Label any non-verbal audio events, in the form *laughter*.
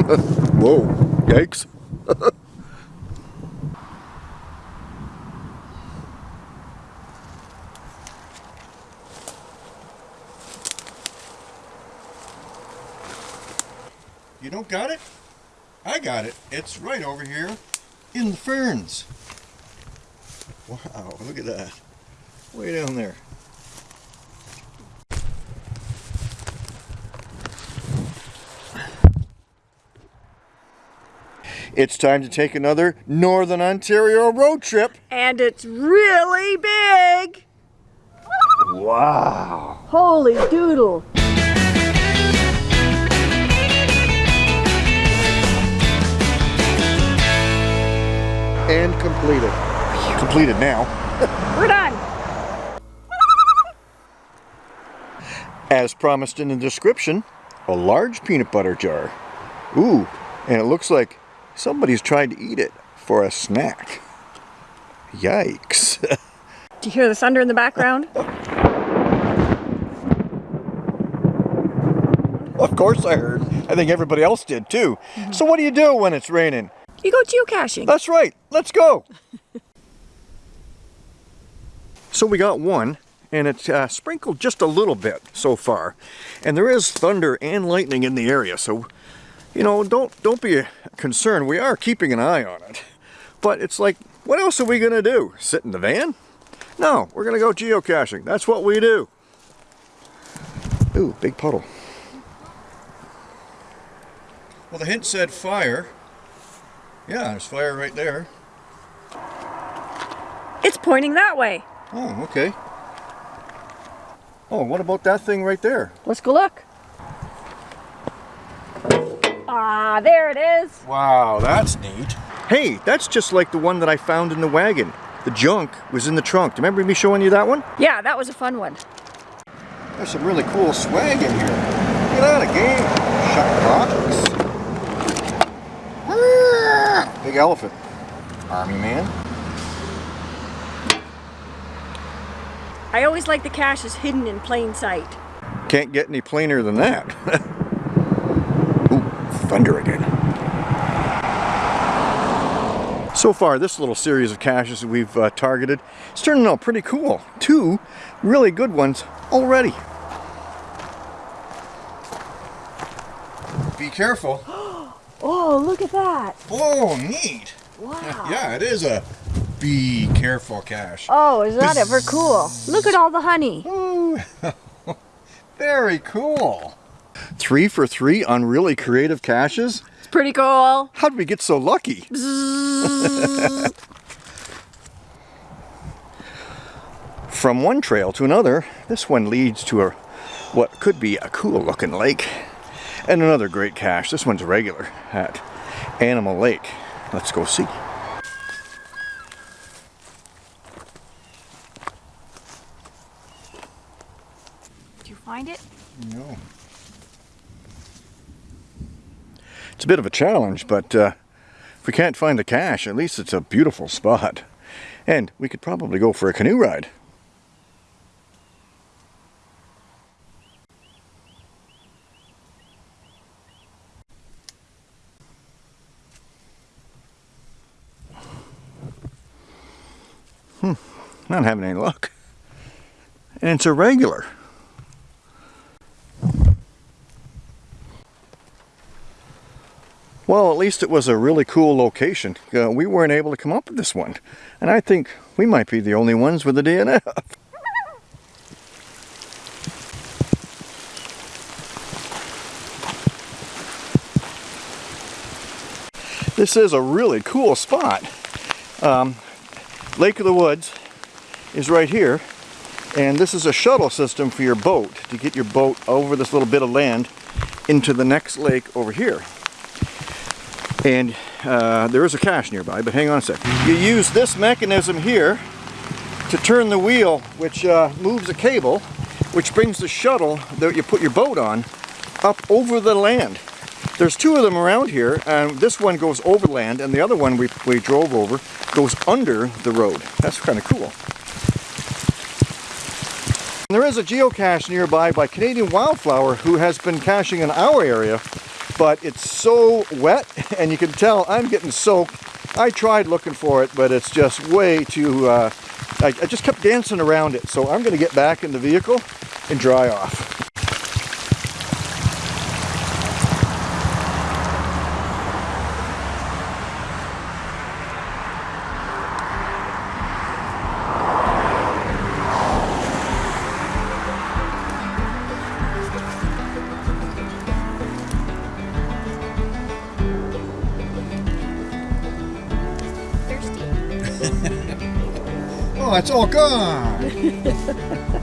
*laughs* Whoa, yikes. you don't got it? I got it. It's right over here in the ferns. Wow, look at that. Way down there. It's time to take another Northern Ontario road trip. And it's really big. Wow. Holy doodle. And completed. Completed now. We're done. As promised in the description, a large peanut butter jar. Ooh, and it looks like somebody's tried to eat it for a snack. Yikes. *laughs* Do you hear the thunder in the background? *laughs* of course I heard. I think everybody else did too. So what do you do when it's raining? You go geocaching. That's right. Let's go. *laughs* so we got one and it's uh, sprinkled just a little bit so far. And there is thunder and lightning in the area. So, you know, don't, don't be concerned. We are keeping an eye on it. But it's like, what else are we going to do? Sit in the van? No, we're going to go geocaching. That's what we do. Ooh, big puddle. Well, the hint said fire. Yeah, there's fire right there. It's pointing that way. Oh, okay. Oh, what about that thing right there? Let's go look. Ah, there it is. Wow, that's neat. Hey, that's just like the one that I found in the wagon. The junk was in the trunk. Do you remember me showing you that one? Yeah, that was a fun one. There's some really cool swag in here. Get out of game. Shut box. Big elephant. Army man. I always like the caches hidden in plain sight. Can't get any plainer than that. *laughs* Thunder again. So far, this little series of caches that we've uh, targeted is turning out pretty cool. Two really good ones already. Be careful. *gasps* Oh, look at that. Oh, neat. Wow. Yeah, it is a be careful cache. Oh, is that ever cool? Look at all the honey. *laughs* Very cool. Three for three on really creative caches? It's pretty cool. How did we get so lucky? *laughs* From one trail to another, this one leads to a what could be a cool looking lake. And another great cache. This one's regular at Animal Lake. Let's go see. Did you find it? No. It's a bit of a challenge, but uh, if we can't find the cache, at least it's a beautiful spot. And we could probably go for a canoe ride. Hmm, not having any luck. And it's a Well, at least it was a really cool location. Uh, we weren't able to come up with this one. And I think we might be the only ones with a DNF. This is a really cool spot. Um, Lake of the Woods is right here. And this is a shuttle system for your boat to get your boat over this little bit of land into the next lake over here. And uh, there is a cache nearby, but hang on a sec. You use this mechanism here to turn the wheel, which uh, moves a cable, which brings the shuttle that you put your boat on up over the land. There's two of them around here, and this one goes over land, and the other one we, we drove over goes under the road. That's kind of cool. There is a geocache nearby by Canadian Wildflower who has been caching in our area but it's so wet *laughs* and you can tell I'm getting soaked. I tried looking for it, but it's just way too, uh, I, I just kept dancing around it. So I'm gonna get back in the vehicle and dry off. *laughs* Oh, it's all gone. *laughs*